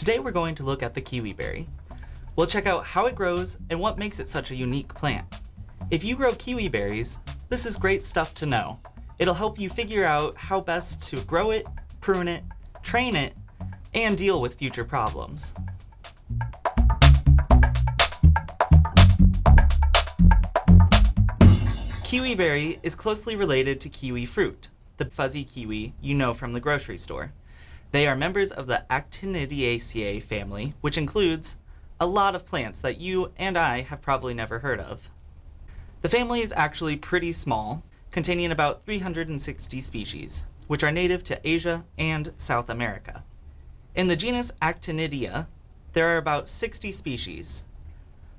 Today we're going to look at the kiwi berry. We'll check out how it grows and what makes it such a unique plant. If you grow kiwi berries, this is great stuff to know. It'll help you figure out how best to grow it, prune it, train it, and deal with future problems. Kiwi berry is closely related to kiwi fruit, the fuzzy kiwi you know from the grocery store. They are members of the Actinidiaceae family, which includes a lot of plants that you and I have probably never heard of. The family is actually pretty small, containing about 360 species, which are native to Asia and South America. In the genus Actinidia, there are about 60 species.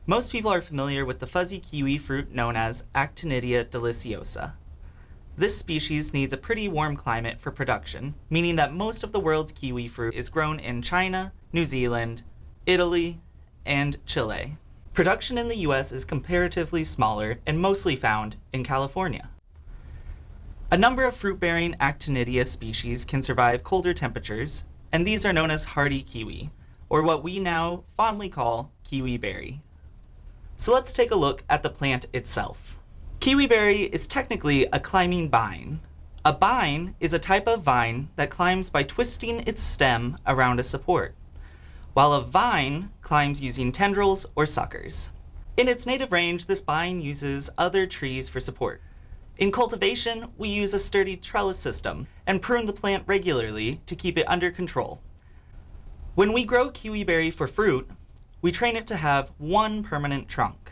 Most people are familiar with the fuzzy kiwi fruit known as Actinidia deliciosa. This species needs a pretty warm climate for production, meaning that most of the world's kiwi fruit is grown in China, New Zealand, Italy, and Chile. Production in the US is comparatively smaller and mostly found in California. A number of fruit-bearing Actinidia species can survive colder temperatures, and these are known as hardy kiwi, or what we now fondly call kiwi berry. So let's take a look at the plant itself. Kiwi berry is technically a climbing vine. A bine is a type of vine that climbs by twisting its stem around a support, while a vine climbs using tendrils or suckers. In its native range, this vine uses other trees for support. In cultivation, we use a sturdy trellis system and prune the plant regularly to keep it under control. When we grow kiwi berry for fruit, we train it to have one permanent trunk.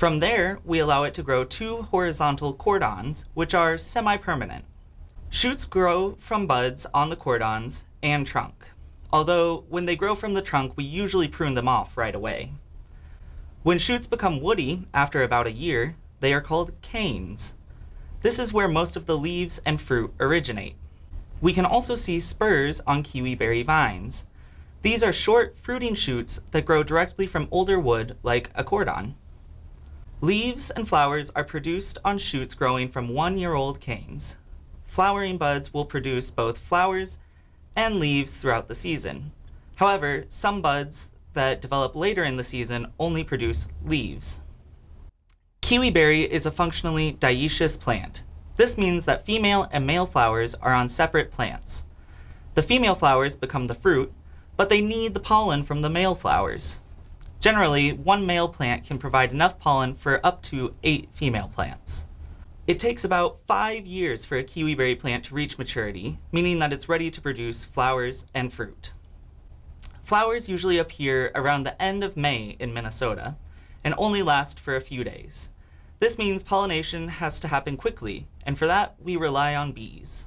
From there, we allow it to grow two horizontal cordons, which are semi-permanent. Shoots grow from buds on the cordons and trunk, although when they grow from the trunk, we usually prune them off right away. When shoots become woody after about a year, they are called canes. This is where most of the leaves and fruit originate. We can also see spurs on kiwi berry vines. These are short fruiting shoots that grow directly from older wood like a cordon. Leaves and flowers are produced on shoots growing from one-year-old canes. Flowering buds will produce both flowers and leaves throughout the season. However, some buds that develop later in the season only produce leaves. Kiwi berry is a functionally dioecious plant. This means that female and male flowers are on separate plants. The female flowers become the fruit, but they need the pollen from the male flowers. Generally, one male plant can provide enough pollen for up to eight female plants. It takes about five years for a kiwi berry plant to reach maturity, meaning that it's ready to produce flowers and fruit. Flowers usually appear around the end of May in Minnesota and only last for a few days. This means pollination has to happen quickly, and for that we rely on bees.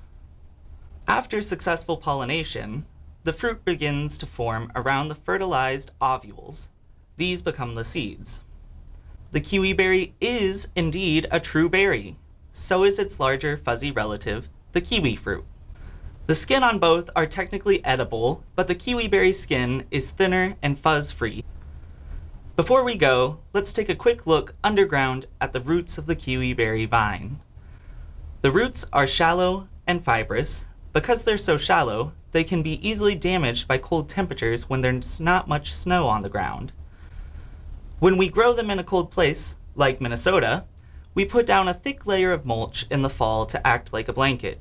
After successful pollination, the fruit begins to form around the fertilized ovules, these become the seeds. The kiwi berry is indeed a true berry. So is its larger fuzzy relative, the kiwi fruit. The skin on both are technically edible, but the kiwi berry skin is thinner and fuzz-free. Before we go, let's take a quick look underground at the roots of the kiwi berry vine. The roots are shallow and fibrous. Because they're so shallow, they can be easily damaged by cold temperatures when there's not much snow on the ground. When we grow them in a cold place, like Minnesota, we put down a thick layer of mulch in the fall to act like a blanket.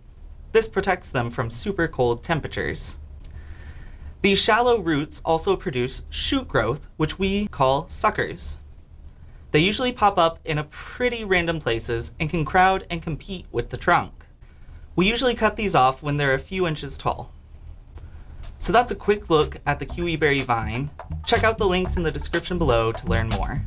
This protects them from super cold temperatures. These shallow roots also produce shoot growth, which we call suckers. They usually pop up in a pretty random places and can crowd and compete with the trunk. We usually cut these off when they're a few inches tall. So that's a quick look at the kiwi berry vine. Check out the links in the description below to learn more.